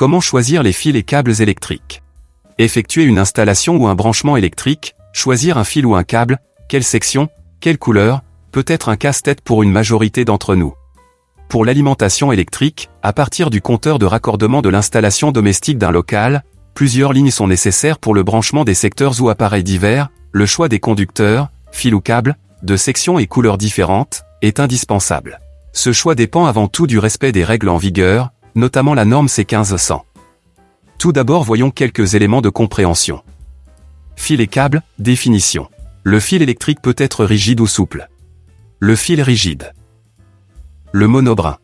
Comment choisir les fils et câbles électriques Effectuer une installation ou un branchement électrique, choisir un fil ou un câble, quelle section, quelle couleur, peut être un casse-tête pour une majorité d'entre nous. Pour l'alimentation électrique, à partir du compteur de raccordement de l'installation domestique d'un local, plusieurs lignes sont nécessaires pour le branchement des secteurs ou appareils divers, le choix des conducteurs, fils ou câbles, de sections et couleurs différentes, est indispensable. Ce choix dépend avant tout du respect des règles en vigueur, notamment la norme C1500. Tout d'abord voyons quelques éléments de compréhension. Fil et câble, définition. Le fil électrique peut être rigide ou souple. Le fil rigide. Le monobrin.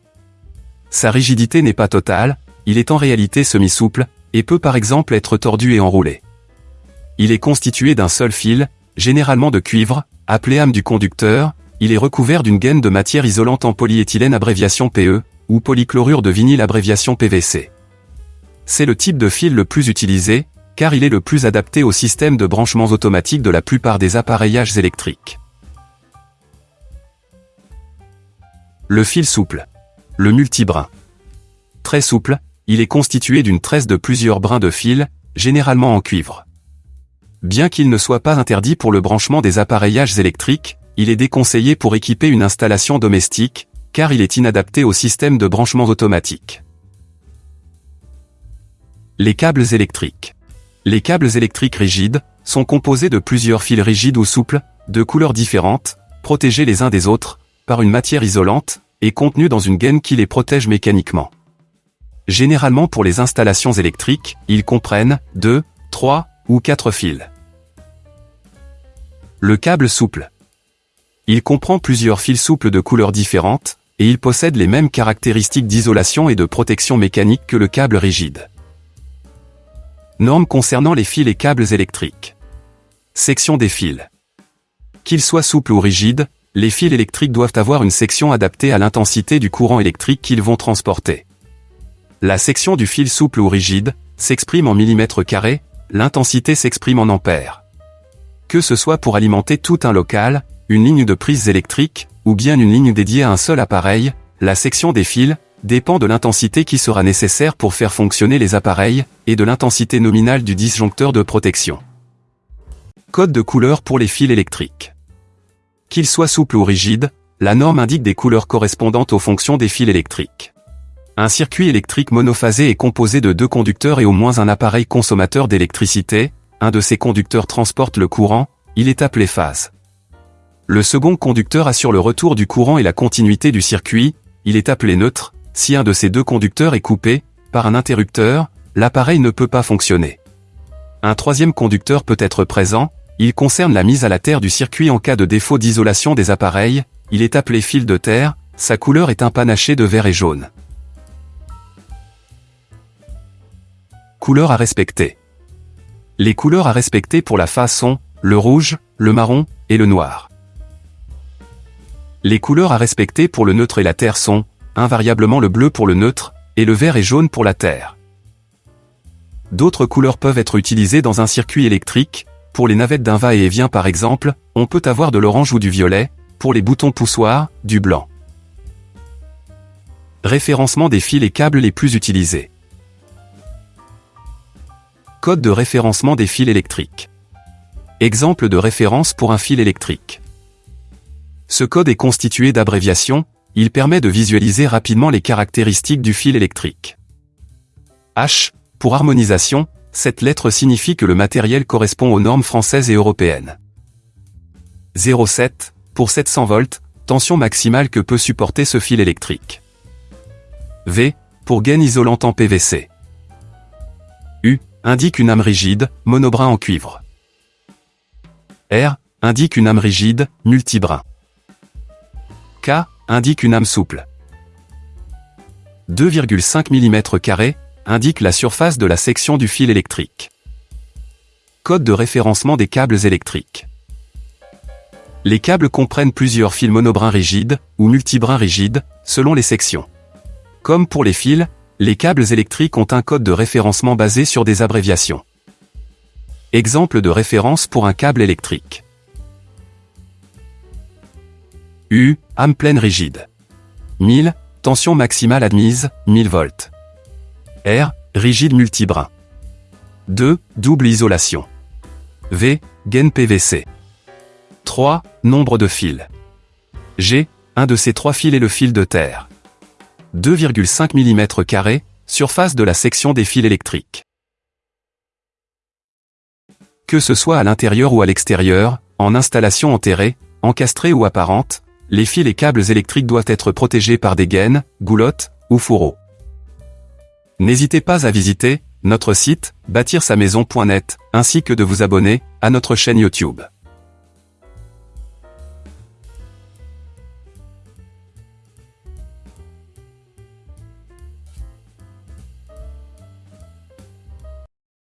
Sa rigidité n'est pas totale, il est en réalité semi-souple, et peut par exemple être tordu et enroulé. Il est constitué d'un seul fil, généralement de cuivre, appelé âme du conducteur, il est recouvert d'une gaine de matière isolante en polyéthylène abréviation PE, ou polychlorure de vinyle abréviation PVC. C'est le type de fil le plus utilisé, car il est le plus adapté au système de branchements automatiques de la plupart des appareillages électriques. Le fil souple. Le multibrin. Très souple, il est constitué d'une tresse de plusieurs brins de fil, généralement en cuivre. Bien qu'il ne soit pas interdit pour le branchement des appareillages électriques, il est déconseillé pour équiper une installation domestique, car il est inadapté au système de branchement automatique. Les câbles électriques. Les câbles électriques rigides sont composés de plusieurs fils rigides ou souples, de couleurs différentes, protégés les uns des autres, par une matière isolante, et contenus dans une gaine qui les protège mécaniquement. Généralement pour les installations électriques, ils comprennent 2, 3 ou 4 fils. Le câble souple. Il comprend plusieurs fils souples de couleurs différentes, et il possède les mêmes caractéristiques d'isolation et de protection mécanique que le câble rigide. Normes concernant les fils et câbles électriques. Section des fils. Qu'ils soient souples ou rigides, les fils électriques doivent avoir une section adaptée à l'intensité du courant électrique qu'ils vont transporter. La section du fil souple ou rigide s'exprime en millimètres carrés, l'intensité s'exprime en ampères que ce soit pour alimenter tout un local, une ligne de prise électrique, ou bien une ligne dédiée à un seul appareil, la section des fils, dépend de l'intensité qui sera nécessaire pour faire fonctionner les appareils, et de l'intensité nominale du disjoncteur de protection. Code de couleur pour les fils électriques. Qu'ils soient souples ou rigides, la norme indique des couleurs correspondantes aux fonctions des fils électriques. Un circuit électrique monophasé est composé de deux conducteurs et au moins un appareil consommateur d'électricité, un de ces conducteurs transporte le courant, il est appelé phase. Le second conducteur assure le retour du courant et la continuité du circuit, il est appelé neutre, si un de ces deux conducteurs est coupé, par un interrupteur, l'appareil ne peut pas fonctionner. Un troisième conducteur peut être présent, il concerne la mise à la terre du circuit en cas de défaut d'isolation des appareils, il est appelé fil de terre, sa couleur est un panaché de vert et jaune. Couleur à respecter. Les couleurs à respecter pour la phase sont le rouge, le marron et le noir. Les couleurs à respecter pour le neutre et la terre sont invariablement le bleu pour le neutre et le vert et jaune pour la terre. D'autres couleurs peuvent être utilisées dans un circuit électrique, pour les navettes d'un va-et-vient par exemple, on peut avoir de l'orange ou du violet, pour les boutons poussoirs, du blanc. Référencement des fils et câbles les plus utilisés. Code de référencement des fils électriques. Exemple de référence pour un fil électrique. Ce code est constitué d'abréviations, il permet de visualiser rapidement les caractéristiques du fil électrique. H, pour harmonisation, cette lettre signifie que le matériel correspond aux normes françaises et européennes. 0,7, pour 700 volts, tension maximale que peut supporter ce fil électrique. V, pour gaine isolante en PVC indique une âme rigide, monobrin en cuivre. R indique une âme rigide, multibrin. Indique une âme souple. 2,5 mm indique la surface de la section du fil électrique. Code de référencement des câbles électriques. Les câbles comprennent plusieurs fils monobrins rigides ou multibrins rigides, selon les sections. Comme pour les fils, les câbles électriques ont un code de référencement basé sur des abréviations. Exemple de référence pour un câble électrique. U, âme pleine rigide. 1000, tension maximale admise, 1000 volts. R, Rigide multibrin. 2. Double isolation. V. Gaine PVC. 3. Nombre de fils. G. Un de ces trois fils est le fil de terre. 2,5 mm surface de la section des fils électriques. Que ce soit à l'intérieur ou à l'extérieur, en installation enterrée, encastrée ou apparente, les fils et câbles électriques doivent être protégés par des gaines, goulottes ou fourreaux. N'hésitez pas à visiter notre site bâtir-sa-maison.net ainsi que de vous abonner à notre chaîne YouTube.